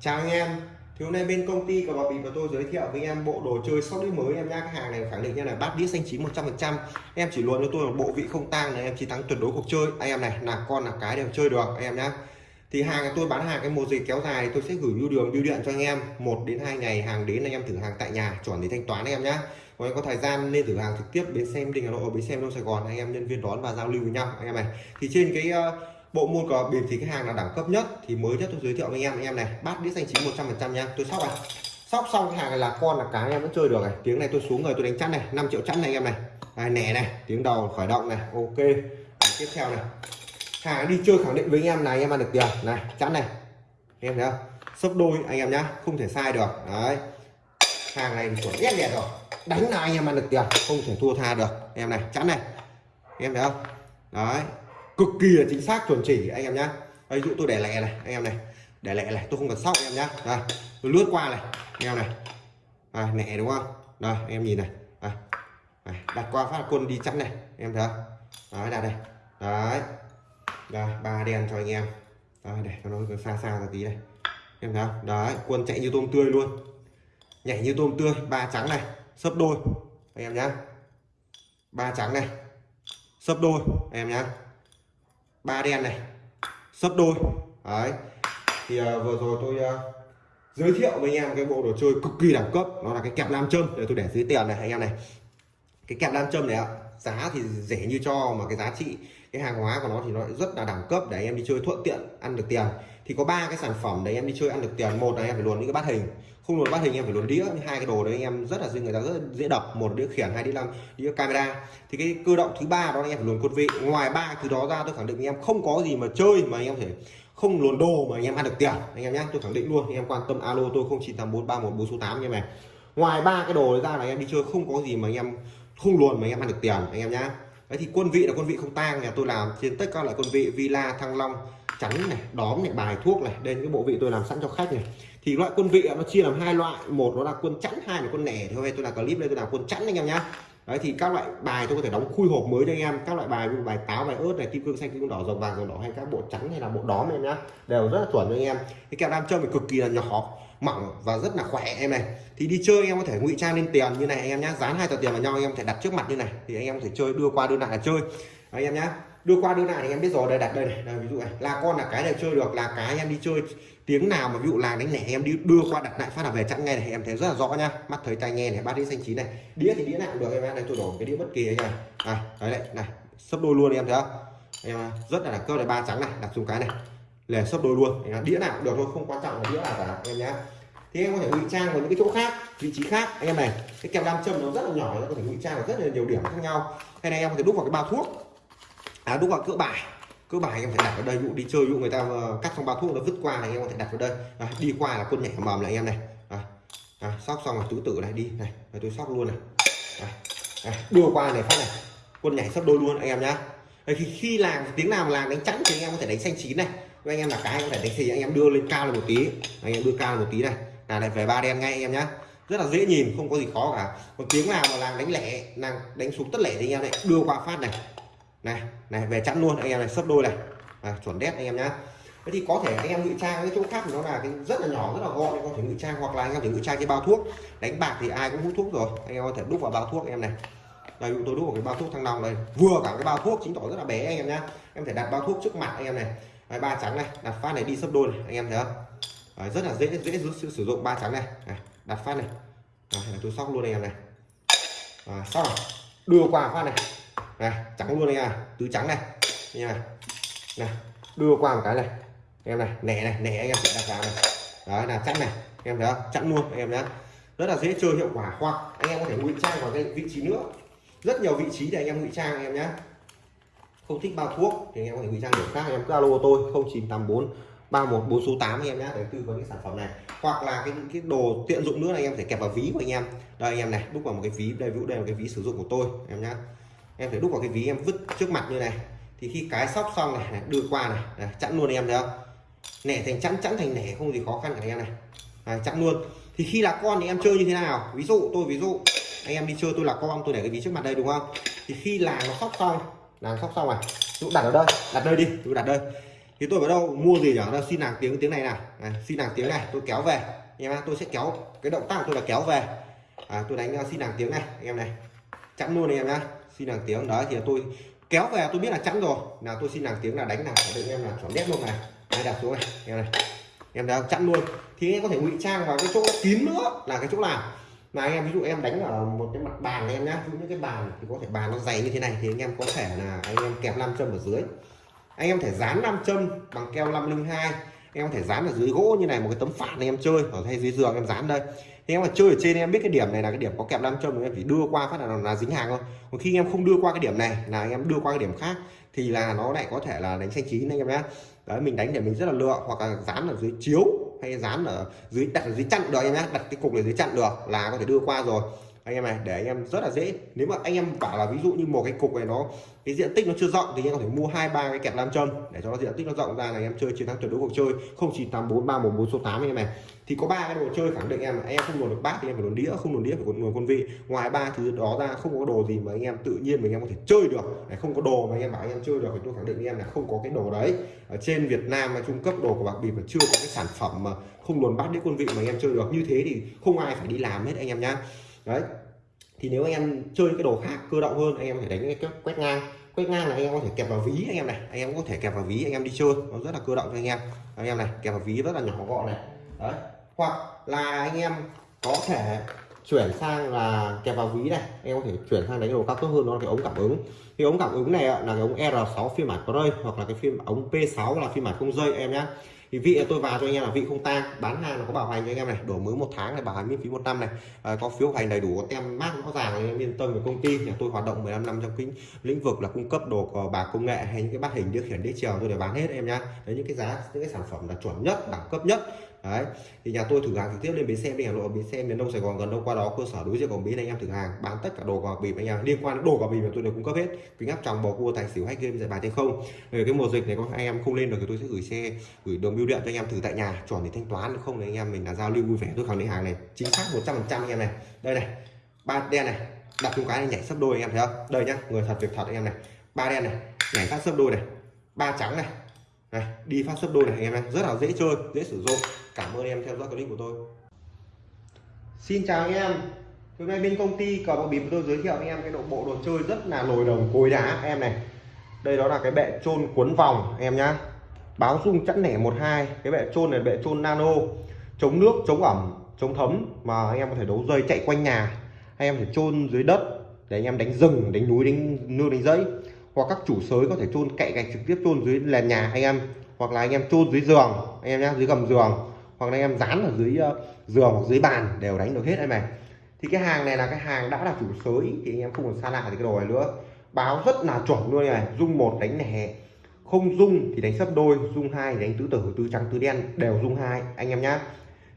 chào anh em. Thì hôm nay bên công ty của bà bịp và tôi giới thiệu với anh em bộ đồ chơi sóc đĩa mới. Em nhá cái hàng này khẳng định nha là bát đĩa xanh chín 100% em chỉ luôn cho tôi là bộ vị không tang này em chiến thắng tuyệt đối cuộc chơi. Anh em này là con là cái đều chơi được anh em nhá. Thì hàng tôi bán hàng cái mùa dịch kéo dài tôi sẽ gửi bưu đường bưu điện cho anh em. Một đến hai ngày hàng đến anh em thử hàng tại nhà chuẩn thì thanh toán anh em nhá. Còn có thời gian nên thử hàng trực tiếp bến xem đình hà nội bến xem đông sài gòn. Anh em nhân viên đón và giao lưu với nhau anh em này. Thì trên cái uh, bộ môn có bịp thì cái hàng là đẳng cấp nhất. Thì mới nhất tôi giới thiệu với anh em. Anh em này bát đĩa xanh chín 100 phần trăm nha. Tôi sóc này. Sóc xong cái hàng này là con là cá anh em vẫn chơi được này. Tiếng này tôi xuống người, tôi đánh chắn này. 5 triệu chắn này anh em này. Này nẻ này, tiếng đầu khởi động này. Ok. Tiếp theo này. Hàng đi chơi khẳng định với anh em này, anh em ăn được tiền. Này chắn này. Em thấy không? Sấp đôi anh em nhá, không thể sai được. Đấy. Hàng này chuẩn ghét đẹp rồi. Đánh là anh em ăn được tiền, không thể thua tha được. Em này chắn này. Em thấy không? Đấy cực kỳ là chính xác chuẩn chỉ anh em nhá. Ví dụ tôi để lẻ này anh em này. Để lẻ này tôi không cần sóc anh em nhá. Đây tôi lướt qua này anh em này. À, nẻ đúng không? Đây anh em nhìn này. À, đặt qua phát quân đi chắn này em thấy không? Đấy đặt đây đấy. Đây ba đen cho anh em. Đấy, để cho nó xa xa ra tí này. Em thấy không? Đấy quân chạy như tôm tươi luôn. Nhảy như tôm tươi ba trắng này sấp đôi. Anh em nhá. Ba trắng này sấp đôi anh em nhá ba đen này. Sấp đôi. Đấy. Thì uh, vừa rồi tôi uh, giới thiệu với anh em cái bộ đồ chơi cực kỳ đẳng cấp. Nó là cái kẹp nam châm. Để tôi để dưới tiền này anh em này. Cái kẹp nam châm này ạ giá thì rẻ như cho mà cái giá trị cái hàng hóa của nó thì nó rất là đẳng cấp. Để anh em đi chơi thuận tiện ăn được tiền. Thì có ba cái sản phẩm để anh em đi chơi ăn được tiền. Một là anh em phải luồn những cái bát hình không luồn bát hình em phải luồn đĩa hai cái đồ đấy anh em rất là dễ người ta rất là dễ đập một đĩa khiển hai đĩa làm đĩa camera thì cái cơ động thứ ba đó anh em phải luồn quân vị ngoài ba thứ đó ra tôi khẳng định anh em không có gì mà chơi mà anh em thể không luồn đồ mà anh em ăn được tiền anh em nhé tôi khẳng định luôn anh em quan tâm alo tôi không chín tám bốn ba một bốn số tám như này ngoài ba cái đồ đấy ra là anh em đi chơi không có gì mà anh em không luồn mà anh em ăn được tiền anh em nhá đấy thì quân vị là quân vị không tang nhà tôi làm trên tất cả loại quân vị villa thăng long trắng này đóm này bài thuốc này đây cái bộ vị tôi làm sẵn cho khách này thì loại quân vị nó chia làm hai loại. Một nó là quân chắn hai là quân nẻ. Thôi, tôi là clip đây, tôi làm quân chắn anh em nhá. Đấy, thì các loại bài tôi có thể đóng khui hộp mới cho anh em. Các loại bài như bài táo, bài ớt này, kim cương xanh, kim cương đỏ rồng vàng rồng đỏ hay các bộ trắng hay là bộ đóm em nhá, đều rất là chuẩn cho anh em. Cái kẹo nam châm thì cực kỳ là nhỏ, mỏng và rất là khỏe em này. Thì đi chơi anh em có thể ngụy trang lên tiền như này anh em nhá. Dán hai tờ tiền vào nhau, anh em có thể đặt trước mặt như này. Thì anh em có thể chơi, đưa qua, đưa lại là chơi. Anh em nhá đưa qua đưa lại thì em biết rồi đây đặt đây này. Đây, ví dụ này. Là con là cái này chơi được là cái em đi chơi tiếng nào mà ví dụ là đánh lẻ em đi đưa qua đặt lại phát là về chặn ngay này. Em thấy rất là rõ nhá. Mắt thấy tai nghe này ba đĩa xanh chín này. Đĩa thì đĩa nào cũng được em này tôi đổ cái đĩa bất kỳ này này đấy này này sấp đôi luôn em thấy không? Em à, rất là đẳng cấp này ba trắng này đặt xuống cái này. Lẻ sấp đôi luôn. À, đĩa nào cũng được thôi không quan trọng là đĩa nào cả em nhá. Thì em có thể ngụy trang vào những cái chỗ khác vị trí khác. Anh em này cái kẹp nam châm nó rất là nhỏ nó có thể ngụy trang ở rất là nhiều điểm khác nhau. Hay này em có thể đúc vào cái bao thuốc à đúng rồi cỡ bài. Cơ bài em phải đặt ở đây dụ đi chơi dụ người ta ờ, cắt xong bao thuốc nó vứt qua này em có thể đặt vào đây. À, đi qua là quân nhảy mầm này anh em này. À, à, sóc xong là tứ tử này đi này rồi tôi sóc luôn này. À, à, đưa qua này phát này. Quân nhảy sắp đôi luôn anh em nhá. Đấy, khi, khi làm tiếng nào mà làm đánh chắn thì anh em có thể đánh xanh chín này. Với anh em là cái anh có thể đánh thì anh em đưa lên cao lên một tí. Anh em đưa cao lên một tí này. Là lại về ba đen ngay anh em nhá. Rất là dễ nhìn không có gì khó cả. Còn tiếng nào mà làm đánh lẻ làm đánh xuống tất lẻ thì anh em này đưa qua phát này này này về chẵn luôn anh em này sấp đôi này à, chuẩn đét anh em nhá thế thì có thể anh em ngụy trang cái chỗ khác nó là cái rất là nhỏ rất là gọn anh có thể ngụy trang hoặc là anh em thể ngụy trang cái bao thuốc đánh bạc thì ai cũng hút thuốc rồi anh em có thể đúc vào bao thuốc anh em này đây tôi đúc vào cái bao thuốc thăng long đây vừa cả cái bao thuốc chính tỏ rất là bé anh em nhá em thể đặt bao thuốc trước mặt anh em này Đấy, ba trắng này đặt phát này đi sấp đôi này anh em thấy không Đấy, rất là dễ dễ sử dụng ba trắng này, này đặt phát này Đấy, tôi sóc luôn anh em này à, sóc đưa qua phát này này trắng luôn nha. Tứ trắng này. Nha. Này đưa qua một cái này. Em này, nẻ này, nẻ anh em sẽ đặt vào này. Đấy, là chặn này. Em thấy không? Chặn luôn anh em nhá. Rất là dễ chơi, hiệu quả hoặc anh em có thể ngụy trang vào cái vị trí nữa. Rất nhiều vị trí để anh em ngụy trang anh em nhé không thích bao thuốc thì anh em có thể ngụy trang điểm khác. Anh em cứ alo tôi 0984 314 số 8 anh em nhé để tư vấn cái sản phẩm này. Hoặc là cái cái đồ tiện dụng nữa là anh em phải kẹp vào ví của anh em. Đây anh em này đúc vào một cái ví, đây vũ đây là cái ví sử dụng của tôi, em nhé em phải đúc vào cái ví em vứt trước mặt như này. Thì khi cái sóc xong này, đưa qua này, này chẵn luôn em thấy không? Nẻ thành chẵn chẵn thành nẻ không gì khó khăn cả em này. À, chẵn luôn. Thì khi là con thì em chơi như thế nào? Ví dụ tôi ví dụ anh em đi chơi tôi là con tôi để cái ví trước mặt đây đúng không? Thì khi là nó sóc xong là sóc xong này dụ đặt ở đây đặt đây đi tôi đặt đây. Thì tôi ở đâu mua gì ở đâu xin nàng tiếng tiếng này nào. Này, xin nàng tiếng này tôi kéo về. Anh em tôi sẽ kéo cái động tác của tôi là kéo về. À, tôi đánh à, xin nàng tiếng này anh em này. Chẵn luôn này em nhá xin hàng tiếng. Đó thì tôi kéo về, tôi biết là chắn rồi. Nào, tôi xin hàng tiếng là đánh nào để em là chuẩn đét luôn này. Đây đặt xuống này, em này. Em đã chặn luôn. Thì em có thể ngụy trang vào cái chỗ kín nữa, là cái chỗ nào mà anh em, ví dụ em đánh ở một cái mặt bàn em nhá. Những cái bàn thì có thể bàn nó dày như thế này, thì anh em có thể là anh em kẹp nam châm ở dưới. Anh em thể dán nam châm bằng keo 502 em có thể dán ở dưới gỗ như này, một cái tấm phản anh em chơi, ở hay dưới giường em dán đây thì em mà chơi ở trên em biết cái điểm này là cái điểm có kẹp nam châm em chỉ đưa qua phát là là dính hàng thôi. Còn khi em không đưa qua cái điểm này, là em đưa qua cái điểm khác, thì là nó lại có thể là đánh xanh chín anh em nhé. Đấy, mình đánh để mình rất là lựa, hoặc là dán ở dưới chiếu, hay dán ở dưới, đặt ở dưới chặn được anh em nhé. Đặt cái cục ở dưới chặn được là có thể đưa qua rồi anh em này để anh em rất là dễ nếu mà anh em bảo là ví dụ như một cái cục này nó cái diện tích nó chưa rộng thì anh em có thể mua hai ba cái kẹp nam châm để cho nó diện tích nó rộng ra là anh em chơi chiến thắng tuyệt đối cuộc chơi không chỉ tám bốn ba một bốn số tám anh em này thì có ba cái đồ chơi khẳng định em anh em không luồn được bát thì em phải luồn đĩa không luồn đĩa phải luồn quân vị ngoài ba thứ đó ra không có đồ gì mà anh em tự nhiên mình em có thể chơi được không có đồ mà anh em bảo anh em chơi được thì tôi khẳng định em là không có cái đồ đấy ở trên Việt Nam mà trung cấp đồ của bạc bịp mà chưa có cái sản phẩm mà không luồn bát đĩa quân vị mà anh em chơi được như thế thì không ai phải đi làm hết anh em nhá đấy. Thì nếu anh em chơi cái đồ khác cơ động hơn, anh em phải đánh cái quét ngang. Quét ngang là anh em có thể kẹp vào ví anh em này. Anh em có thể kẹp vào ví anh em đi chơi. Nó rất là cơ động cho anh em. Anh em này, kẹp vào ví rất là nhỏ gọn này. Đấy. Hoặc là anh em có thể chuyển sang là kẹp vào ví này. Em có thể chuyển sang đánh đồ cao cấp hơn đó là cái ống cảm ứng. Cái ống cảm ứng này là cái ống R6 phiên bản Pro hoặc là cái phim ống P6 là phiên bản không dây em nhé. thì vị tôi vào cho anh em là vị không tang bán hàng nó có bảo hành cho anh em này đổi mới một tháng này bảo hành miễn phí một năm này. À, có phiếu hành đầy đủ có tem mát rõ ràng anh em yên tâm về công ty. Nhà tôi hoạt động 15 năm trong cái lĩnh vực là cung cấp đồ cờ bạc công nghệ hay những cái bát hình điều khiển đĩa chiều tôi đều bán hết em nhá. Đấy những cái giá những cái sản phẩm là chuẩn nhất đẳng cấp nhất đấy, thì nhà tôi thử hàng trực tiếp lên bến xe đi hà nội, bến xe miền đông, sài gòn, gần đâu qua đó, cơ sở đối diện còn bến anh em thử hàng, bán tất cả đồ cờ bịp anh em. Liên quan đến đồ cờ bịp mà tôi đều cung cấp hết. Kính áp tròng, bò cua, tài xỉu, hay game giải bài trên không. Về cái mùa dịch này có anh em không lên được thì tôi sẽ gửi xe, gửi đường bưu điện cho anh em thử tại nhà, chuẩn để thanh toán. Không thì anh em mình là giao lưu vui vẻ. Tôi khẳng định hàng này, chính xác 100 trăm anh em này. Đây này, ba đen này, đặt chung cái này nhảy sấp đôi anh em thấy không? Đây nhá, người thật việc thật anh em này. Ba đen này, nhảy phát sấp đôi này. Ba trắng này này, đi phát sấp đôi này anh em này. Rất là dễ chơi, dễ sử dụng cảm ơn em theo dõi clip của tôi. Xin chào anh em. Hôm nay bên công ty cờ bạc bịp tôi giới thiệu anh em cái độ bộ đồ chơi rất là nồi đồng, cối đá. Em này, đây đó là cái bệ trôn cuốn vòng, em nhá. Báo dung chẵn nẻ 12 cái bệ trôn này bệ trôn nano, chống nước, chống ẩm, chống thấm mà anh em có thể đấu dây chạy quanh nhà. Anh em thể trôn dưới đất để anh em đánh rừng, đánh núi, đánh nương, đánh dãy hoặc các chủ sới có thể chôn cậy gạch trực tiếp chôn dưới nền nhà anh em. Hoặc là anh em chôn dưới giường, anh em nhá, dưới gầm giường hoặc là anh em dán ở dưới ờ, giường hoặc dưới bàn đều đánh được hết em này thì cái hàng này là cái hàng đã là chủ sới, thì anh em không còn xa lạ thì cái đồ này nữa. Báo rất là chuẩn luôn này, dung một đánh nẻ không dung thì đánh sấp đôi, dung hai đánh tứ tử, tứ trắng, tứ đen đều dung hai, anh em nhá.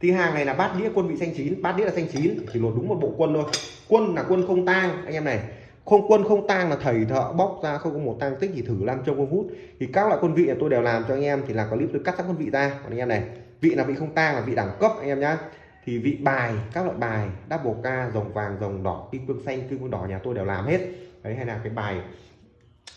Thì hàng này là bát đĩa quân vị xanh chín, bát đĩa là xanh chín, chỉ lột đúng một bộ quân thôi. Quân là quân không tang, anh em này. Không, quân không tang là thầy thợ bóc ra, không có một tang tích thì thử làm trong công hút. Thì các loại quân vị là tôi đều làm cho anh em, thì là clip tôi cắt các quân vị ra, còn anh em này vị là vị không tang là vị đẳng cấp anh em nhá. Thì vị bài các loại bài double ca rồng vàng rồng đỏ kim cương xanh kim cương đỏ nhà tôi đều làm hết. Đấy hay là cái bài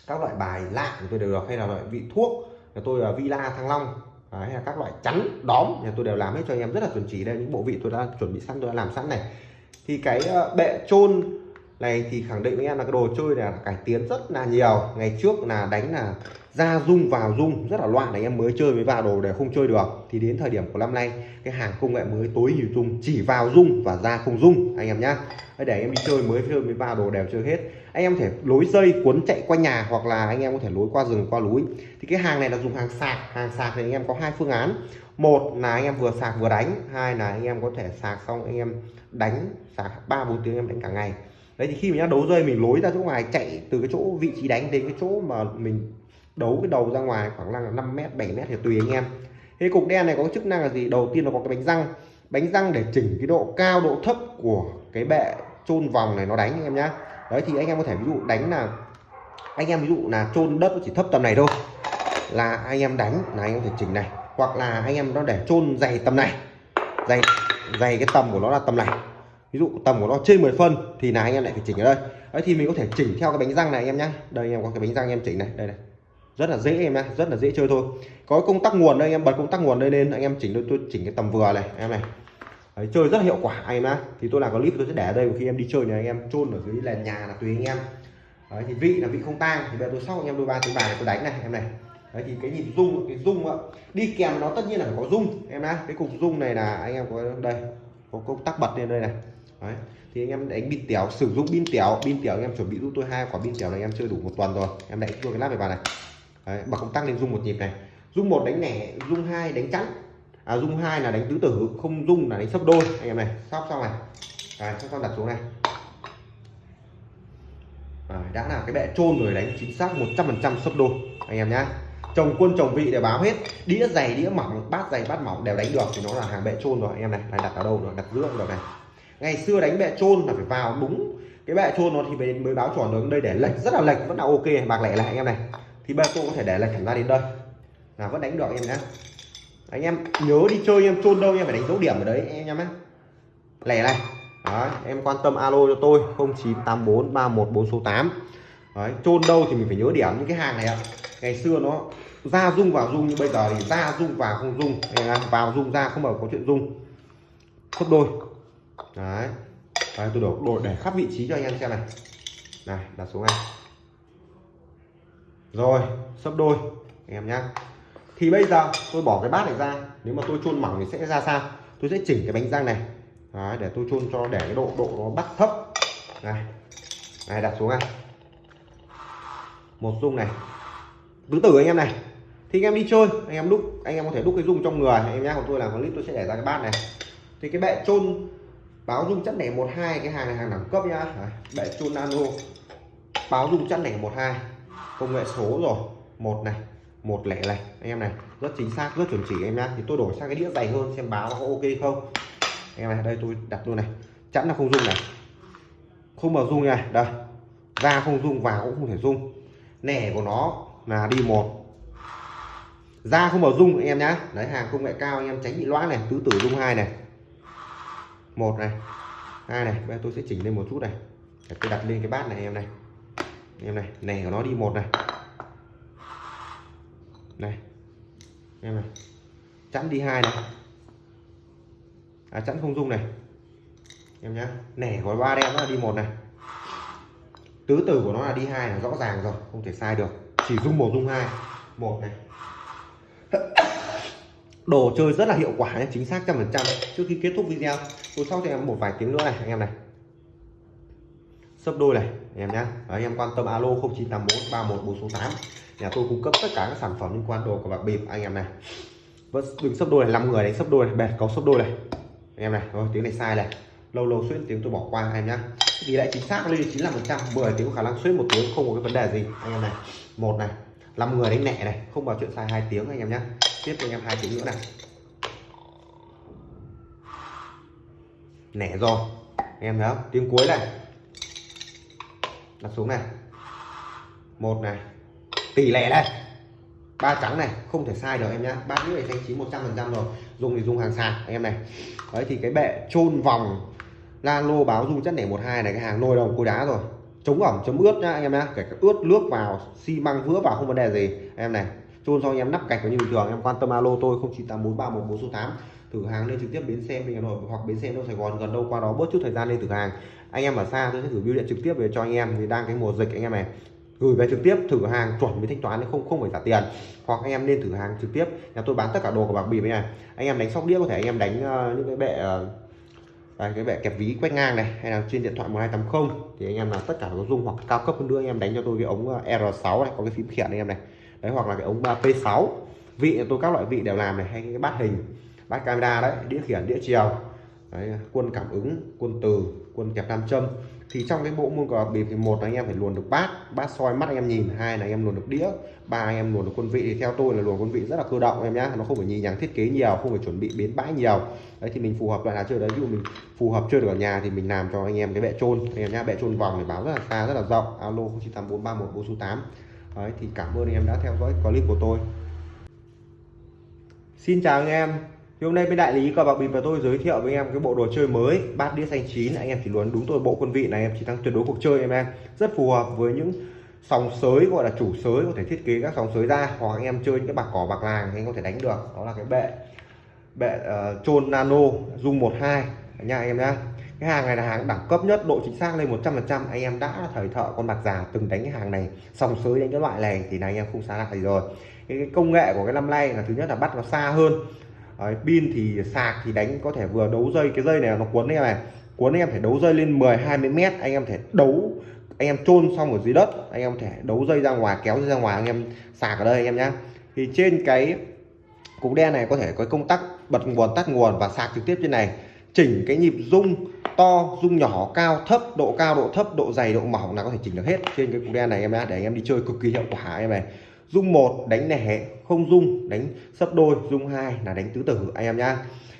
các loại bài lạ của tôi đều được. Hay là loại vị thuốc nhà tôi là villa thăng long. Đấy, hay là các loại chắn đóm nhà tôi đều làm hết cho anh em. Rất là chuẩn chỉ đây những bộ vị tôi đã chuẩn bị sẵn tôi đã làm sẵn này. Thì cái ờ, bệ trôn này thì khẳng định với em là cái đồ chơi này là cải tiến rất là nhiều. Ngày trước là đánh là ra rung vào rung rất là loạn anh em mới chơi với vào đồ để không chơi được. Thì đến thời điểm của năm nay, cái hàng công nghệ mới tối ưu dung chỉ vào rung và ra không rung anh em nhá. Để em đi chơi mới chơi với vào đồ đều chơi hết. Anh em thể lối dây cuốn chạy qua nhà hoặc là anh em có thể lối qua rừng, qua núi. Thì cái hàng này là dùng hàng sạc. Hàng sạc thì anh em có hai phương án. Một là anh em vừa sạc vừa đánh, hai là anh em có thể sạc xong anh em đánh, sạc ba bốn tiếng em đánh cả ngày đấy, thì khi mình đấu rơi mình lối ra chỗ ngoài, chạy từ cái chỗ vị trí đánh đến cái chỗ mà mình đấu cái đầu ra ngoài khoảng là 5 mét 7 mét thì tùy anh em. Thế cục đen này có chức năng là gì? Đầu tiên là có cái bánh răng. Bánh răng để chỉnh cái độ cao, độ thấp của cái bệ chôn vòng này nó đánh anh em nhá. Đấy, thì anh em có thể ví dụ đánh là, anh em ví dụ là chôn đất chỉ thấp tầm này thôi, là anh em đánh là anh em có thể chỉnh này. Hoặc là anh em nó để chôn dày tầm này. Dày dày cái tầm của nó là tầm này ví dụ tầm của nó trên 10 phân thì là anh em lại phải chỉnh ở đây. Đấy thì mình có thể chỉnh theo cái bánh răng này anh em nhé. đây anh em có cái bánh răng em chỉnh này. Đây này. Rất là dễ em nhá rất là dễ chơi thôi. Có công tắc nguồn đây anh em bật công tắc nguồn đây lên anh em chỉnh tôi chỉnh cái tầm vừa này em này. Đấy, chơi rất hiệu quả anh em á, thì tôi làm clip tôi sẽ để ở đây khi em đi chơi này anh em chôn ở dưới nền nhà là tùy anh em. Đấy, thì vị là vị không tang. Thì bây giờ tôi sóc anh em đôi ba tiếng bài này tôi đánh này em này. Đấy, thì cái nhịp rung cái rung ạ. Đi kèm nó tất nhiên là phải có rung em á, cái cục rung này là anh em có đây có công tắc bật lên đây này. Đấy. thì anh em đánh pin tiểu sử dụng pin tiểu pin tiểu anh em chuẩn bị giúp tôi hai quả pin tiểu này em chơi đủ một tuần rồi. Em đánh tôi cái lát về vào này. Đấy, bật công tắc lên rung một nhịp này. Rung một đánh nẻ rung hai đánh chắn à rung hai là đánh tứ tử không rung là đánh sấp đôi. Anh em này sóc xong này. Đấy, sóc xong đặt xuống này. À, đã là cái bệ trôn rồi đánh chính xác 100% sấp đôi. Anh em nhá. Chồng quân chồng vị để báo hết. Đĩa dày đĩa mỏng bát dày bát mỏng đều đánh được. Thì nó là hàng bệ trôn rồi. Anh em này này đặt ở đâu rồi? Đặt giữa được này ngày xưa đánh bệ trôn là phải vào đúng cái bệ trôn nó thì mới, mới báo chuẩn được đây để lệch rất là lệch vẫn là ok bạc lẻ lại anh em này. Thì ba tôi có thể để lệch hẳn ra đến đây. Là vẫn đánh được anh em nhé anh em nhớ đi chơi em chôn đâu em phải đánh dấu điểm ở đấy anh em nhé lẻ này. Đấy, em quan tâm alo cho tôi 0984 314 số 8 Đấy, chôn đâu thì mình phải nhớ điểm những cái hàng này ạ. Ngày xưa nó ra rung vào rung nhưng bây giờ thì ra rung vào không rung vào rung ra không bao có chuyện rung gấp đôi đấy, đây, tôi đổ, đổ để khắp vị trí cho anh em xem này. Này đặt xuống này. Rồi sấp đôi anh em nhá. Thì bây giờ tôi bỏ cái bát này ra. Nếu mà tôi chôn mỏng thì sẽ ra sao? Tôi sẽ chỉnh cái bánh răng này. Đấy, để tôi chôn cho để cái độ độ nó bắt thấp. Này. Này đặt xuống này. Một dung này. Tứ tử anh em này. Thì anh em đi chơi anh em đúc anh em có thể đúc cái dung trong người. Anh em nhá của tôi làm clip tôi sẽ để ra cái bát này. Thì cái bệ chôn báo dung chất nẻ một hai cái hàng này hàng đẳng cấp nhá. Đấy, bệ nano. Báo dung chất nẻ một hai. Công nghệ số rồi. Một này một lẻ này. Anh em này rất chính xác rất chuẩn chỉ em nhá. Thì tôi đổi sang cái đĩa dày hơn xem báo có ok không. Anh em này đây tôi đặt luôn này. Chẵn là không dung này. Không mở dung này đây. Ra không dung vào cũng không thể dung. Nẻ của nó là đi một. Ra không mở dung anh em nhá. Đấy hàng công nghệ cao anh em tránh bị loãng này. Tứ tử dung hai này một này. Hai này. Bây giờ tôi sẽ chỉnh lên một chút này. Để tôi đặt lên cái bát này em này. Em này nẻ của nó đi một này. Này. Em này. Chẵn đi hai này. À, chẵn không dung này. Em nhá. Nẻ của ba đen nó là đi một này. Tứ tử của nó là đi hai là rõ ràng rồi. Không thể sai được. Chỉ dung một dung hai. Một này đồ chơi rất là hiệu quả nhé, chính xác trăm phần trăm. Trước khi kết thúc video, tôi sau cho em một vài tiếng nữa này, anh em này. Sấp đôi này, anh em nhé anh em quan tâm alo 0984 31468 nhà tôi cung cấp tất cả các sản phẩm liên quan đồ của bạc bịp, anh em này. Vẫn đừng sấp đôi này năm người đánh sấp đôi này, bẹt, có sấp đôi này. Anh em này rồi tiếng này sai này. Lâu lâu xuyên tiếng tôi bỏ qua, anh em nhá. Tỷ lệ chính xác lên 95 phần trăm 10 tiếng có khả năng xuyên một tiếng, không có cái vấn đề gì, anh em này. Một này năm người đánh nhẹ này, không vào chuyện sai hai tiếng, anh em nhé tiếp cho anh em hai tiếng nữa này. Nẻ rồi. Anh em thấy không tiếng cuối này. Đặt xuống này. Một này. Tỷ lệ đây ba trắng này, không thể sai được em nhá. Bát nước này thanh chín 100 phần trăm rồi. Dùng thì dùng hàng sạc anh em này. Đấy, thì cái bệ chôn vòng la lô báo dung chất nẻ một hai này, cái hàng nồi đồng cối đá rồi. Chống ẩm chống ướt nhá, anh em nhá. Kể cả ướt, nước vào, xi măng vữa vào, không vấn đề gì. Em này chôn xong anh em nắp gạch như bình thường em quan tâm alo tôi 09843114 số tám. Thử hàng lên trực tiếp bến xe mình Hà Nội hoặc bến xe đâu Sài Gòn gần đâu qua đó bớt chút thời gian lên thử hàng. Anh em ở xa tôi sẽ gửi bưu điện trực tiếp về cho anh em vì đang cái mùa dịch anh em này. Gửi về trực tiếp thử hàng chuẩn với thanh toán không không phải trả tiền. Hoặc anh em nên thử hàng trực tiếp nhà tôi bán tất cả đồ của bạc bịp này anh em đánh sóc đĩa có thể anh em đánh uh, những cái bệ uh, đây, cái bệ kẹp ví quét ngang này hay là trên điện thoại 1280 thì anh em là tất cả có dung hoặc cao cấp hơn nữa anh em đánh cho tôi cái ống ờ, R6 này có cái phím khiển anh em này đấy hoặc là cái ống P6 vị tôi các loại vị đều làm này hay cái bát hình bát camera đấy đĩa khiển đĩa chiều. Đấy, quân cảm ứng quân từ quân kẹp nam châm. Thì trong cái bộ môn cờ bịp thì một là anh em phải luồn được bát bát soi mắt anh em nhìn hai là anh em luồn được đĩa ba anh em luồn được quân vị. Thì theo tôi là luồn quân vị rất là cơ động em nhá nó không phải nhì nhằng thiết kế nhiều không phải chuẩn bị biến bãi nhiều. Đấy thì mình phù hợp loại nào chơi đấy ví dụ mình phù hợp chơi được ở nhà thì mình làm cho anh em cái bệ trôn. Anh em nhá bệ trôn vòng để báo rất là xa rất là rộng. Alo 098431 số tám đấy thì cảm ơn anh em đã theo dõi clip của tôi. Xin chào anh em. Thì hôm nay bên đại lý cờ bạc bịp và tôi giới thiệu với anh em cái bộ đồ chơi mới bát đĩa xanh chín. Anh em chỉ luôn đúng tôi bộ quân vị này em chỉ thắng tuyệt đối cuộc chơi em em. Rất phù hợp với những sòng sới gọi là chủ sới có thể thiết kế các sòng sới ra hoặc anh em chơi những cái bạc cỏ bạc làng thì anh có thể đánh được. Đó là cái bệ bệ ờ, uh, chôn nano dung 12 nha anh em nhá cái hàng này là hàng đẳng cấp nhất độ chính xác lên 100 phần trăm. Anh em đã thời thợ con bạc già từng đánh cái hàng này sòng sới đánh cái loại này thì là anh em không xa lạ gì rồi. Cái, cái công nghệ của cái năm nay là thứ nhất là bắt nó xa hơn. Đấy, pin thì sạc thì đánh có thể vừa đấu dây cái dây này nó cuốn em này cuốn anh em phải đấu dây lên 10 20 mét anh em thể đấu anh em chôn xong ở dưới đất anh em thể đấu dây ra ngoài kéo dây ra ngoài anh em sạc ở đây anh em nhá. Thì trên cái cục đen này có thể có công tắc bật nguồn tắt nguồn và sạc trực tiếp trên này. Chỉnh cái nhịp rung to rung nhỏ, cao, thấp, độ cao, độ thấp, độ dày, độ mỏng là có thể chỉnh được hết. Trên cái cục đen này em nhá, để anh em đi chơi cực kỳ hiệu quả em này. Rung một, đánh lẻ, không rung đánh sấp đôi rung hai là đánh tứ tử anh em nhá.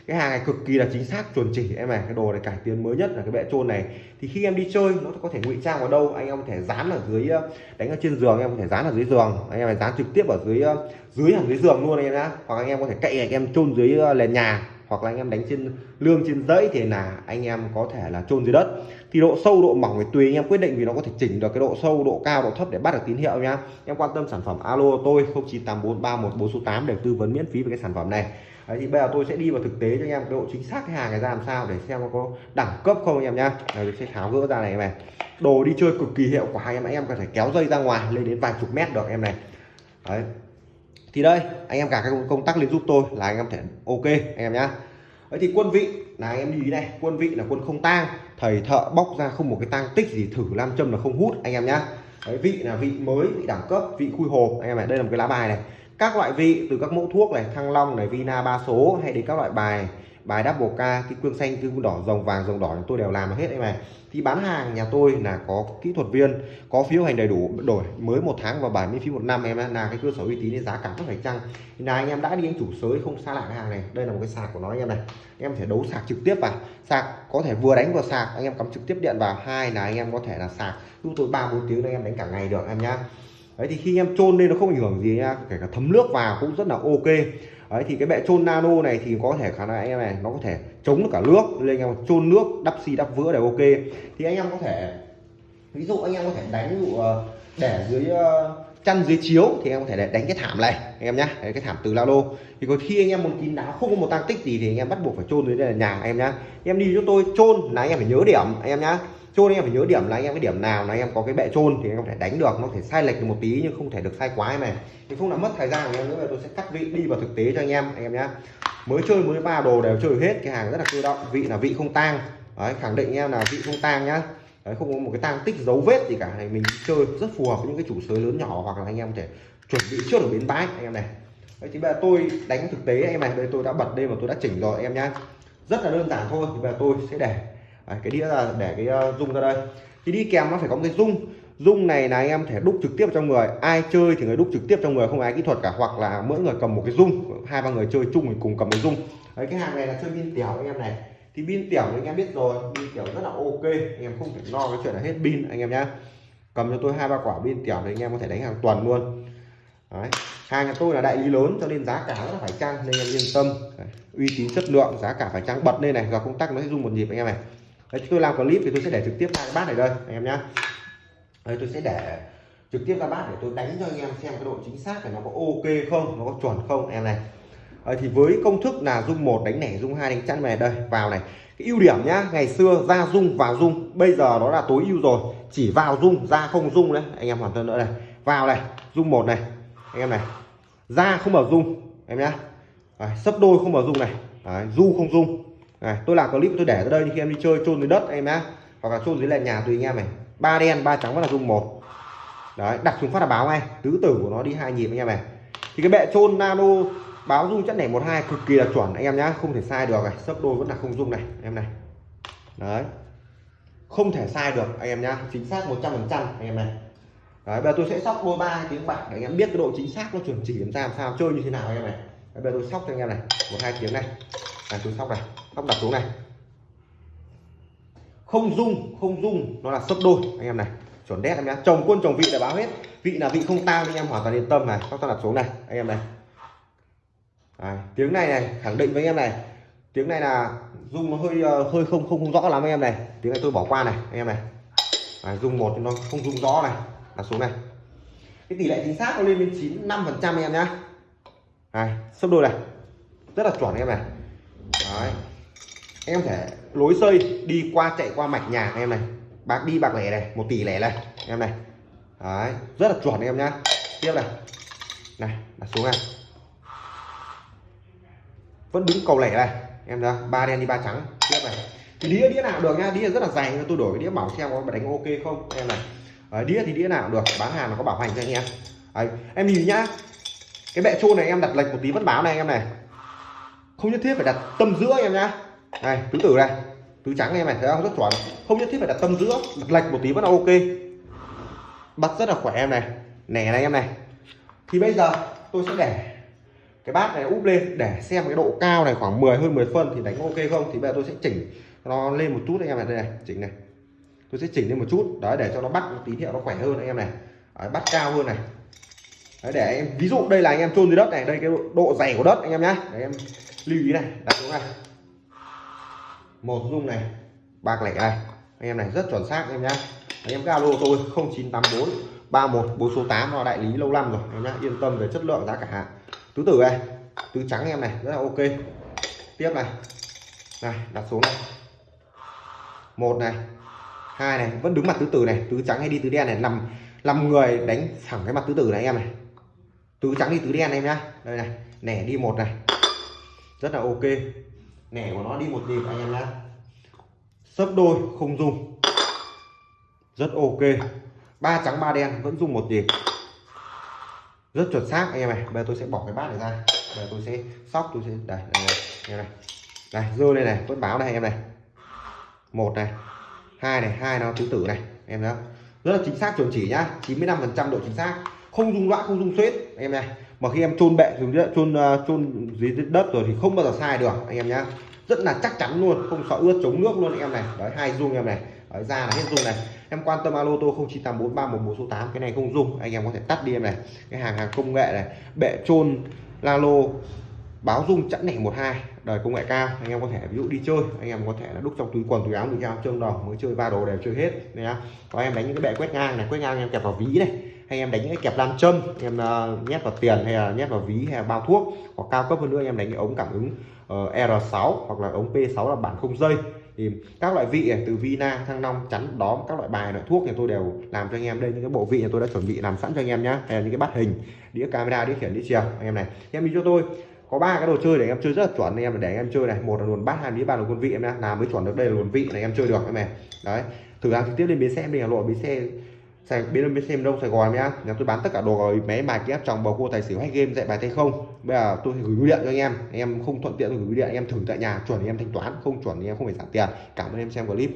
Cái hàng này cực kỳ là chính xác, chuẩn chỉ em này. Cái đồ này cải tiến mới nhất là cái bệ trôn này. Thì khi em đi chơi, nó có thể ngụy trang vào đâu? Anh em có thể dán ở dưới ờ, đánh ở trên giường, em có thể dán ở dưới giường. Anh em phải dán trực tiếp ở dưới ờ, dưới hàng dưới giường luôn anh em nhá. Hoặc anh em có thể cậy anh em chôn dưới ờ, nền nhà hoặc là anh em đánh trên lương trên dãy thì là anh em có thể là chôn dưới đất. Thì độ sâu độ mỏng thì tùy anh em quyết định vì nó có thể chỉnh được cái độ sâu độ cao độ thấp để bắt được tín hiệu nhá. Em quan tâm sản phẩm alo tôi 09843144 để tư vấn miễn phí về cái sản phẩm này. Đấy, thì bây giờ tôi sẽ đi vào thực tế cho anh em cái độ chính xác cái hàng này ra làm sao để xem nó có đẳng cấp không anh em nhá. Đấy, tôi sẽ tháo gỡ ra này em này. Đồ đi chơi cực kỳ hiệu quả anh em anh em có thể kéo dây ra ngoài lên đến vài chục mét được em này. Đấy thì đây anh em cả các công tắc lên giúp tôi là anh em thể ok anh em nhá. Đấy thì quân vị là anh em lưu ý này quân vị là quân không tang thầy thợ bóc ra không một cái tang tích gì thử nam châm là không hút anh em nhá. Đấy, vị là vị mới vị đẳng cấp vị khui hồ anh em này đây là một cái lá bài này. Các loại vị từ các mẫu thuốc này thăng long này vina ba số hay đến các loại bài bài đáp k ca, cái cương xanh cương đỏ, rồng vàng, rồng đỏ tôi đều làm hết em này thì bán hàng nhà tôi là có kỹ thuật viên, có phiếu hành đầy đủ, đổi mới một tháng và bảy miễn phí một năm em là cái cơ sở uy tín nên giá cả rất phải chăng. Là anh em đã đi anh chủ sới, không xa lạ cái hàng này. Đây là một cái sạc của nó anh em này. Em thể đấu sạc trực tiếp vào. Sạc có thể vừa đánh vừa sạc, anh em cắm trực tiếp điện vào. Hai là anh em có thể là sạc giúp tôi ba bốn tiếng anh em đánh cả ngày được em nhá. Đấy, thì khi em chôn lên nó không ảnh hưởng gì nha. Kể cả thấm nước vào cũng rất là ok đấy, thì cái bệ chôn nano này thì có thể khả năng anh em này, nó có thể chống được cả nước. Lên anh em chôn nước, đắp xi, đắp vữa đều ok. Thì anh em có thể, ví dụ anh em có thể đánh, ví dụ ờ, để dưới ờ, chăn dưới chiếu thì em có thể đánh cái thảm này anh em nhá cái thảm từ lao lô thì có khi anh em muốn kín đáo không có một tăng tích gì thì anh em bắt buộc phải chôn dưới đây là nhà anh em nhá em đi cho tôi chôn là anh em phải nhớ điểm anh em nhá chôn anh em phải nhớ điểm là anh em cái điểm nào là anh em có cái bệ chôn thì anh em có thể đánh được nó có thể sai lệch được một tí nhưng không thể được sai quá em này thì không làm mất thời gian của em nữa tôi sẽ cắt vị đi vào thực tế cho anh em anh em nhá mới chơi mới ba đồ đều chơi hết cái hàng rất là cơ động vị là vị không tang đấy khẳng định em là vị không tang nhá đấy không có một cái tang tích dấu vết gì cả. Này mình chơi rất phù hợp với những cái chủ sới lớn nhỏ hoặc là anh em có thể chuẩn bị trước ở bến bãi anh em này. Đấy thì bây giờ tôi đánh thực tế anh em này đây tôi đã bật lên và tôi đã chỉnh rồi em nhá. Rất là đơn giản thôi thì bây giờ tôi sẽ để. Đấy, cái đĩa là để cái ờ, uh, dung ra đây. Thì đi kèm nó phải có một cái dung dung này là anh em thể đúc trực tiếp trong người. Ai chơi thì người đúc trực tiếp trong người không ai kỹ thuật cả. Hoặc là mỗi người cầm một cái dung hai ba người chơi chung thì cùng cầm cái dung đấy cái hàng này là chơi pin tiểu anh em này thì pin tiểu anh em biết rồi pin tiểu rất là ok anh em không phải lo cái chuyện là hết pin anh em nhá. Cầm cho tôi hai ba quả pin tiểu thì anh em có thể đánh hàng tuần luôn. Đấy hàng nhà tôi là đại lý lớn cho nên giá cả rất là phải chăng nên em yên tâm. Đấy. uy tín chất lượng giá cả phải chăng bật lên này và công tắc nó sẽ dùng một nhịp anh em này. Đấy tôi làm clip thì tôi sẽ để trực tiếp hai cái bát này đây anh em nhá. Đấy, tôi sẽ để trực tiếp ra bát để tôi đánh cho anh em xem cái độ chính xác này nó có ok không nó có chuẩn không em này đấy, thì với công thức là dung một đánh nẻ dung hai đánh chăn này. Đây vào này. Cái ưu điểm nhá ngày xưa ra dung vào dung bây giờ nó là tối ưu rồi. Chỉ vào dung ra không dung đấy. Anh em hoàn toàn nữa này. Vào này dung một này. Anh em này. Ra không mở dung em nhá. Sấp đôi không mở dung này. Đấy, du không dung. Này tôi làm clip tôi để ở đây khi em đi chơi chôn dưới đất em nhá hoặc là chôn dưới nền nhà tùy anh em này. Ba đen ba trắng vẫn là dung một. Đấy đặt xuống phát là báo ngay. Tứ tử của nó đi hai nhịp anh em này. Thì cái bệ chôn nano báo dung chất nẻ một hai cực kỳ là chuẩn anh em nhá không thể sai được này sấp đôi vẫn là không dung này em này đấy không thể sai được anh em nhá chính xác 100 phần trăm anh em này đấy bây giờ tôi sẽ sóc đôi ba tiếng bạc để anh em biết cái độ chính xác nó chuẩn chỉ làm sao làm sao chơi như thế nào anh em này đấy, bây giờ tôi sóc cho anh em này một hai tiếng này là tôi sóc này sóc đặt xuống này không dung không dung nó là sấp đôi anh em này chuẩn đét em nhá chồng quân chồng vị để báo hết vị là vị không tang anh em hoàn toàn yên tâm này sóc đặt xuống này anh em này Đấy, tiếng này này khẳng định với anh em này. Tiếng này là dung nó hơi ờ, hơi không không không rõ lắm anh em này. Tiếng này tôi bỏ qua này anh em này. Đấy, dung một nó không dung rõ này. Là xuống này. Cái tỷ lệ chính xác nó lên đến chín năm phần trăm em nhá. Này sấp đôi này. Rất là chuẩn em này. Đấy. em thể lối xây đi qua chạy qua mạch nhà em này. Bạc đi bạc lẻ này một tỷ lẻ này em này. Đấy. rất là chuẩn em nhá. Tiếp này. Này là xuống này vẫn đứng cầu lẻ này. Em ra ba đen đi ba trắng. Tiếp này. Thì đĩa đĩa nào được nhá đĩa rất là dày tôi đổi đĩa bảo xem có đánh ok không? Em này. Đấy, đĩa thì đĩa nào được. Bán hàng nó có bảo hành cho anh em. Đấy, em nhìn nhá. Cái bệ trôn này em đặt lệch một tí vẫn báo này em này. Không nhất thiết phải đặt tâm giữa em nhá. Này tứ tử này. Tứ trắng em này. Thấy không? Rất chuẩn. Không nhất thiết phải đặt tâm giữa. Đặt lệch một tí vẫn là ok. Bắt rất là khỏe em này. Nẻ này em này. Thì bây giờ tôi sẽ để cái bát này úp lên để xem cái độ cao này khoảng 10 hơn 10 phân thì đánh ok không? Thì bây giờ tôi sẽ chỉnh nó lên một chút anh em này đây này chỉnh này. Tôi sẽ chỉnh lên một chút đấy để cho nó bắt tín hiệu nó khỏe hơn anh em này. Đấy, bắt cao hơn này. Đấy, để em ví dụ đây là anh em chôn dưới đất này đây cái độ dày của đất anh em nhá. Để em lưu ý này đặt xuống này. Một dung này bạc lẻ này. Anh em này rất chuẩn xác anh em nhá. Anh em galo tôi 0984 31 bốn số 8 là đại lý lâu năm rồi em nhá. Yên tâm về chất lượng giá cả tứ tử này, tứ trắng em này, rất là ok. Tiếp này. Này, đặt xuống này. Một này. Hai này, vẫn đứng mặt tứ tử này. Tứ trắng hay đi tứ đen này nằm năm người đánh thẳng cái mặt tứ tử này em này. Tứ trắng đi tứ đen em nhá. Đây này, nẻ đi một này. Rất là ok. Nẻ của nó đi một nhịp anh em nhá. Sấp đôi, không dung. Rất ok. Ba trắng, ba đen, vẫn dung một nhịp rất chuẩn xác. Anh em này bây giờ tôi sẽ bỏ cái bát này ra. Bây giờ tôi sẽ sóc tôi sẽ đây này, này này. Này rơi lên này vẫn báo này em này. Một này hai này hai nó tứ tử này em đó rất là chính xác chuẩn chỉ nhá. 95 phần trăm độ chính xác. Không dung loãng không dung xuyết em này. Mà khi em chôn bệ dùng chôn ờ, chôn dưới đất rồi thì không bao giờ sai được anh em nhá. Rất là chắc chắn luôn không sợ ướt chống nước luôn anh em này. Đấy hai dung em này. Đấy, ra là hết dung này em quan tâm alo tôi không chỉ là bốn ba một một số tám cái này không dùng. Anh em có thể tắt đi em này. Cái hàng hàng công nghệ này. Bệ la lalo báo dung chẵn nẻ 12 đời công nghệ cao. Anh em có thể ví dụ đi chơi. Anh em có thể là đúc trong túi quần túi áo túi áo trơn đỏ mới chơi ba đồ đều chơi hết. Nhá. Có em đánh những cái bệ quét ngang này quét ngang em kẹp vào ví này. Hay em đánh những cái kẹp nam châm em uh, nhét vào tiền hay là nhét vào ví hay là bao thuốc hoặc cao cấp hơn nữa em đánh cái ống cảm ứng ờ, uh, R6 hoặc là ống P6 là bản không dây thì các loại vị từ Vina, Thăng Long, chắn đóm các loại bài loại thuốc thì tôi đều làm cho anh em. Đây những cái bộ vị tôi đã chuẩn bị làm sẵn cho anh em nhé hay là những cái bát hình đĩa camera đĩa khiển đĩa chiều anh em này em đi cho tôi. Có ba cái đồ chơi để em chơi rất là chuẩn anh em để em chơi này. Một là luồn bát hai đĩa ba là quân vị em làm mới chuẩn được đây là luồn vị này em chơi được em này. Đấy thử hàng trực tiếp lên bến xe đi. Hà nội bến xe Sài, bên bên xem đông Sài Gòn nhá. Nhà tôi bán tất cả đồ rồi máy bài kép trong bầu cua tài xỉu hay game dạy bài tay không bây giờ tôi gửi bưu điện cho anh em. Anh em không thuận tiện tôi gửi bưu điện, anh em thử tại nhà, chuẩn thì em thanh toán, không chuẩn thì em không phải trả tiền. Cảm ơn em xem clip.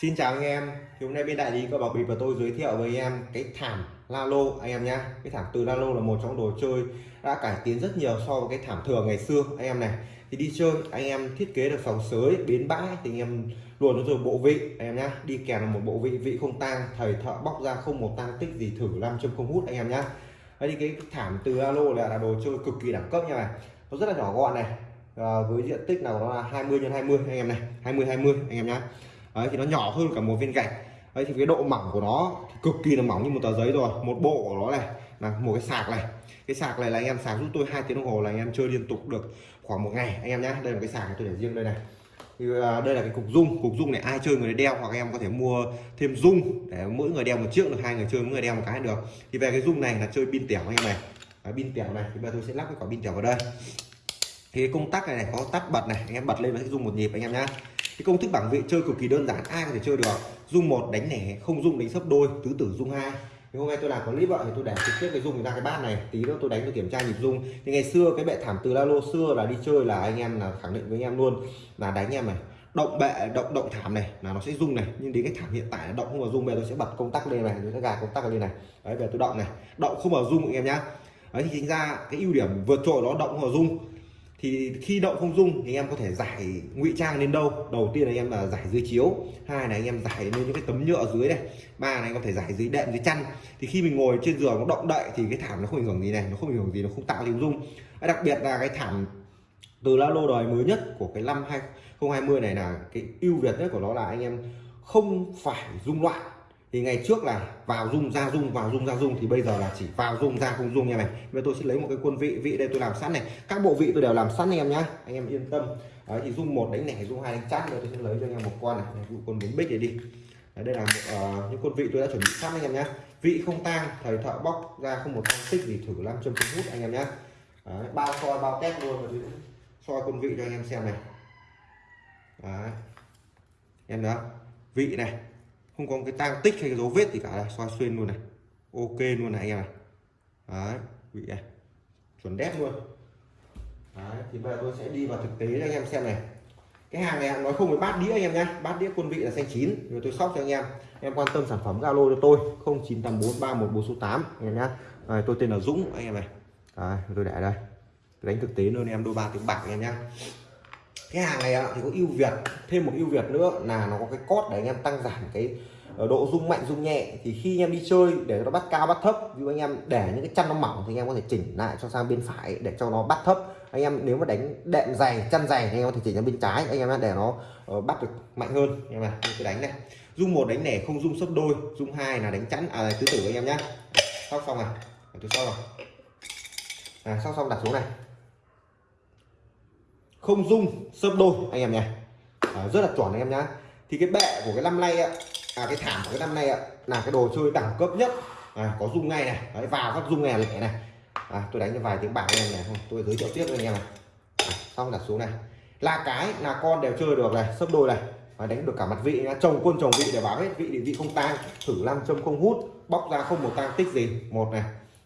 Xin chào anh em. Thì hôm nay bên đại lý có bảo bịp và tôi giới thiệu với anh em cái thảm Lalo anh em nhá. Cái thảm từ Lalo là một trong đồ chơi đã cải tiến rất nhiều so với cái thảm thường ngày xưa. Anh em này, thì đi chơi, anh em thiết kế được phòng sới, bến bãi thì anh em luôn nó rồi bộ vị, anh em nhá. Đi kèm là một bộ vị vị không tang thầy thợ bóc ra không một tang, tích gì thử làm châm không hút, anh em nhá đây thì cái thảm từ alo là, là đồ chơi cực kỳ đẳng cấp nha này nó rất là nhỏ gọn này. À, với diện tích nào nó là 20 x 20 anh em này. 20 20 anh em nhá. Đấy thì nó nhỏ hơn cả một viên gạch. Đấy thì cái độ mỏng của nó cực kỳ là mỏng như một tờ giấy rồi. Một bộ của nó này. Là một cái sạc này. Cái sạc này là anh em sạc giúp tôi hai tiếng đồng hồ là anh em chơi liên tục được khoảng một ngày. Anh em nhé đây là cái sạc tôi để riêng đây này thì à, đây là cái cục dung. Cục dung này ai chơi người đeo hoặc em có thể mua thêm dung. Để mỗi người đeo một chiếc được hai người chơi mỗi người đeo một cái được. Thì về cái dung này là chơi pin tẻo anh em này. Pin tẻo này. Thì bây giờ tôi sẽ lắp cái quả pin tẻo vào đây. Thì cái công tắc này, này có tắt bật này. Anh em bật lên nó sẽ dung một nhịp anh em nhá. Cái công thức bảng vị chơi cực kỳ đơn giản ai có thể chơi được. Dung một đánh nẻ không dung đánh sấp đôi tứ tử dung hai thì hôm nay tôi làm clip vậy thì tôi để trực tiếp cái dung ra cái bát này. Tí nữa tôi đánh tôi kiểm tra nhịp dung. Thì ngày xưa cái bệ thảm từ la lô xưa là đi chơi là anh em là khẳng định với anh em luôn. Là đánh em này, động bệ, động động thảm này, là nó sẽ rung này. Nhưng đến cái thảm hiện tại là động không vào rung bây tôi sẽ bật công tắc lên này, tôi sẽ gạt công tắc lên này. Đấy về tôi động này. Động không vào rung anh em nhá. Đấy, thì chính ra cái ưu điểm vượt trội đó, động không vào rung thì khi động không dung thì em có thể giải ngụy trang lên đâu. Đầu tiên là em là giải dưới chiếu, hai là anh em giải lên những cái tấm nhựa dưới này, ba là anh có thể giải dưới đệm, dưới chăn. Thì khi mình ngồi trên giường nó động đậy thì cái thảm nó không ảnh hưởng gì này, nó không ảnh hưởng gì, nó không tạo tiếng rung đặc biệt là cái thảm từ la lô đời mới nhất của cái năm 2020 này là cái ưu việt nhất của nó là anh em không phải rung loạn thì ngày trước là vào dung ra dung vào dung ra dung thì bây giờ là chỉ vào dung ra không dung như này. Bây tôi sẽ lấy một cái quân vị vị đây tôi làm sẵn này. Các bộ vị tôi đều làm sẵn anh em nhá. Anh em yên tâm. Đấy thì dung một đánh nẻ dung hai đánh chát rồi tôi sẽ lấy cho anh em một con này. Ví dụ con bốn bích này đi. Đấy, đây là một, uh, những quân vị tôi đã chuẩn bị sẵn anh em nhá. Vị không tang thầy thợ bóc ra không một tăng tích gì thử làm châm hút anh em nhá. Đấy, bao soi bao test luôn rồi soi quân vị cho anh em xem này. Đấy. Em đó vị này không có cái tang tích hay cái dấu vết gì cả. Này soi xuyên luôn này. Ok luôn này anh em này đấy vị này chuẩn đét luôn. Đấy thì bây giờ tôi sẽ đi vào thực tế cho anh em xem này. Cái hàng này nói không với bát đĩa anh em nhé bát đĩa quân vị là xanh chín. Rồi tôi sóc cho anh em. Em quan tâm sản phẩm zalo cho tôi. 098431 số tám anh em nhé à, tôi tên là Dũng anh em này. À, tôi để đây. Tôi đánh thực tế luôn em đôi ba tiếng bạc anh em nhé cái hàng này thì có ưu việt thêm một ưu việt nữa là nó có cái cốt để anh em tăng giảm cái ờ, độ rung mạnh rung nhẹ. Thì khi anh em đi chơi để nó bắt cao bắt thấp ví dụ anh em để những cái chân nó mỏng thì anh em có thể chỉnh lại cho sang bên phải để cho nó bắt thấp. Anh em nếu mà đánh đệm dày chân dày thì anh em có thể chỉnh sang bên trái anh em để nó ờ, bắt được mạnh hơn. Anh em này cứ đánh này. Dung một đánh nẻ không dung sấp đôi dung hai là đánh chắn à tứ tử anh em nhá. Sóc xong này tôi sóc rồi. À, sóc xong đặt xuống này không dung sấp đôi. Anh em nhé. À, rất là chuẩn anh em nhá. Thì cái bệ của cái năm nay ạ à, cái thảm của cái năm nay ạ là cái đồ chơi đẳng cấp nhất. À, có dung ngay này. Đấy, vào các dung nghe lẻ này. À, tôi đánh cho vài tiếng bạc anh em này không tôi giới thiệu tiếp cho anh em này. À, xong đặt xuống này. Là cái là con đều chơi được này sấp đôi này. Và đánh được cả mặt vị nhá. Chồng quân chồng vị để báo hết. Vị địa vị không tang. Thử năm châm không hút. Bóc ra không một tang tích gì. Một này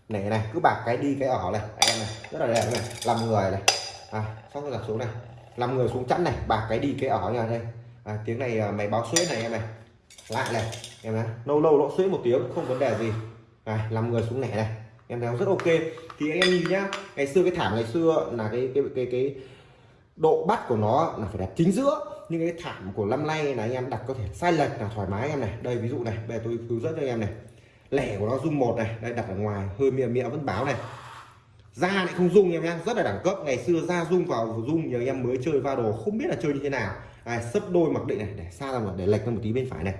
nẻ này. Cứ bạc cái đi cái ở này. Anh em này rất là đẹp này. Làm người này à xong rồi đặt xuống này. Năm người xuống chắn này bạc cái đi cái ở nhà đây. À, tiếng này à, mày báo suối này em này. Lại này em này. Lâu lâu nó suối một tiếng không vấn đề gì. À, năm người xuống nẻ này. Em thấy rất ok. Thì anh em nhìn nhá ngày xưa cái thảm ngày xưa là cái cái cái cái độ bắt của nó là phải đặt chính giữa. Nhưng cái thảm của năm nay là anh em đặt có thể sai lệch là thoải mái em này. Đây ví dụ này bây giờ tôi hướng dẫn cho anh em này. Lẻ của nó dung một này đây đặt ở ngoài hơi mịa mịa vẫn báo này da lại không dung em nhá rất là đẳng cấp. Ngày xưa da dung vào dung nhiều em mới chơi va đồ không biết là chơi như thế nào. À, sấp đôi mặc định này để xa ra một để lệch ra một tí bên phải này.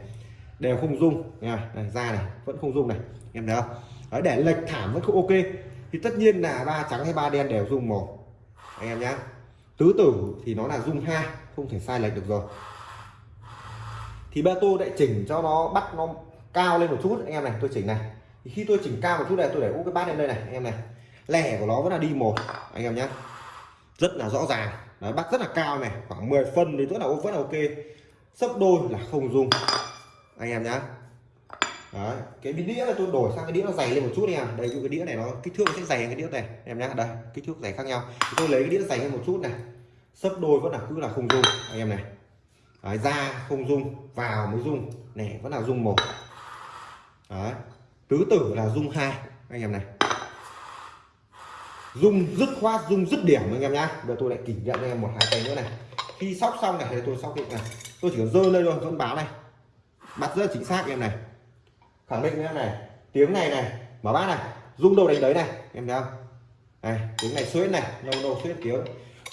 Đều không dung nha này, da này vẫn không dung này. Em thấy không? Đấy, để lệch thảm vẫn không ok. Thì tất nhiên là ba trắng hay ba đen đều dung một. Anh em nhá. Tứ tử thì nó là dung hai không thể sai lệch được rồi. Thì ba tô lại chỉnh cho nó bắt nó cao lên một chút. Anh em này tôi chỉnh này. Thì khi tôi chỉnh cao một chút này tôi để úp cái bát lên đây này anh em này lẻ của nó vẫn là đi một anh em nhé rất là rõ ràng. Đấy, bắt rất là cao này khoảng 10 phân thì rất là vẫn là ok. Sấp đôi là không dùng anh em nhá. Đấy, cái đĩa này tôi đổi sang cái đĩa nó dày lên một chút nha đây cái đĩa này nó kích thước nó sẽ dày hơn cái đĩa này em nhá. Đây kích thước dày khác nhau. Thì tôi lấy cái đĩa dày hơn một chút này. Sấp đôi vẫn là cứ là không dung anh em này. Đấy, ra không dung vào mới dung này vẫn là dung một. Đấy, tứ tử là dung hai anh em này dung dứt khoát dung dứt điểm anh em nhá. Giờ tôi lại kỷ niệm anh em một hai tay nữa này. Khi sóc xong này thì tôi sóc định này. Tôi chỉ cần rơi lên thôi vẫn báo này. Bắt rất chính xác em này. Khẳng định em này. Tiếng này này mở bát này. Dung đầu đánh đấy này em thấy không? Này tiếng này suýt này lâu lâu suýt tiếng.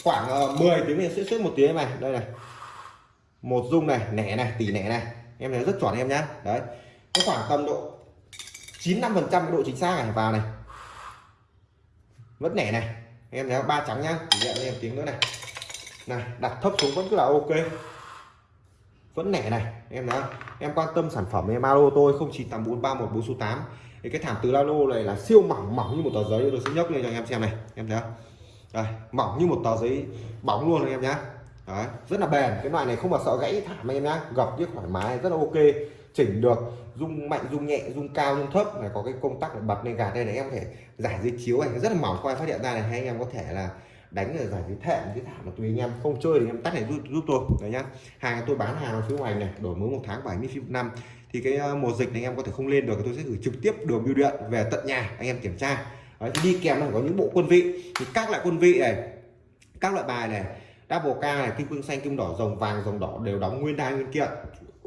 Khoảng ờ, uh, 10 tiếng thì suýt suýt một tiếng này. Đây này. Một dung này nẻ này tỷ nẻ này. Em thấy rất chuẩn em nhá. Đấy. Có khoảng tầm độ 95 phần trăm độ chính xác này vào này vẫn nẻ này. Em thấy ba trắng nhá. Chỉ nhận em tiếng nữa này. Này đặt thấp xuống vẫn cứ là ok. Vẫn nẻ này. Em thấy em quan tâm sản phẩm em alo tôi không chỉ tầm bốn ba một bốn số tám. Thì cái thảm từ lalo này là siêu mỏng mỏng như một tờ giấy. Tôi sẽ nhấc lên cho anh em xem này. Em thấy không? Đây mỏng như một tờ giấy bóng luôn anh em nhá. Đấy, rất là bền. Cái loại này không mà sợ gãy thảm anh em nhá. Gập chứ thoải mái rất là ok chỉnh được rung mạnh rung nhẹ rung cao rung thấp này có cái công tắc để bật lên gạt đây này. Em có thể giải dưới chiếu này rất là mỏng khoai phát hiện ra này. Hay anh em có thể là đánh ở giải dưới thệm dưới thảm mà tùy anh em. Không chơi thì em tắt này giúp, giúp tôi. Đấy nhá. Hàng tôi bán hàng ở phía ngoài này đổi mới một tháng 70 phim năm. Thì cái ờ, mùa dịch này em có thể không lên được tôi sẽ gửi trực tiếp đường bưu điện về tận nhà anh em kiểm tra. Đấy, đi kèm là có những bộ quân vị. Thì các loại quân vị này các loại bài này double k này kim cương xanh kim đỏ rồng vàng rồng đỏ đều đóng nguyên đai nguyên kiện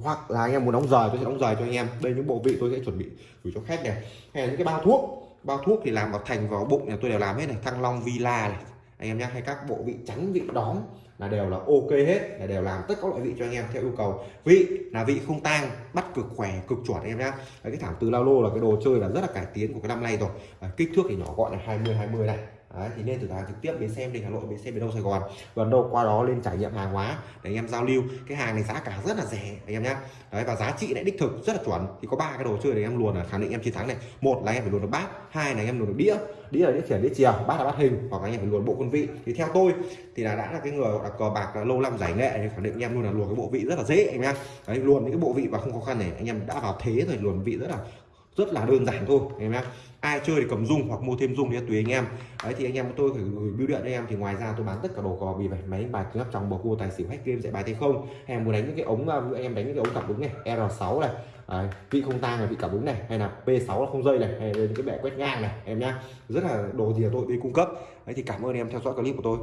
hoặc là anh em muốn đóng rời tôi sẽ đóng rời cho anh em. Đây những bộ vị tôi sẽ chuẩn bị gửi cho khách này. Hay là những cái bao thuốc. Bao thuốc thì làm vào thành vào bụng này tôi đều làm hết này. Thăng long villa này. Anh em nhé hay các bộ vị trắng vị đóm là đều là ok hết là đều làm tất các loại vị cho anh em theo yêu cầu. Vị là vị không tang bắt cực khỏe cực chuẩn anh em nhé cái thảm từ lao lô là cái đồ chơi là rất là cải tiến của cái năm nay rồi. À, kích thước thì nhỏ gọn là 20 20 này. Đấy, thì nên thử hàng trực tiếp đến xem đình Hà Nội đến xem đến đâu Sài Gòn. Gần đâu qua đó lên trải nghiệm hàng hóa để anh em giao lưu. Cái hàng này giá cả rất là rẻ anh em nhé đấy và giá trị lại đích thực rất là chuẩn. Thì có ba cái đồ chơi để em luồn là khẳng định em chiến thắng này. Một là em phải luồn được bát hai là em luồn được đĩa. Đĩa là đĩa khiển đĩa chiều bát là bát hình hoặc là anh em phải luồn bộ quân vị. Thì theo tôi thì là đã là cái người là cờ bạc là lâu năm giải nghệ thì khẳng định anh em luôn là luồn cái bộ vị rất là dễ anh em đấy luồn những cái bộ vị và không khó khăn này anh em đã vào thế rồi luồn vị rất là rất là đơn giản thôi anh em ai chơi thì cầm dung hoặc mua thêm dung thì tùy anh em. Đấy thì anh em tôi phải gửi bưu điện anh em. Thì ngoài ra tôi bán tất cả đồ cò bì bài máy đánh bài cứng trong bầu cua tài xỉu hack game dạy bài thì không. Em muốn đánh những cái ống à, anh em đánh những cái ống cảm ứng này R6 này. Đấy, vị không tang là vị cảm ứng này hay là P6 là không dây này hay là những cái bẻ quét ngang này em nhá rất là đồ gì là tôi đi cung cấp. Đấy thì cảm ơn em theo dõi clip của tôi.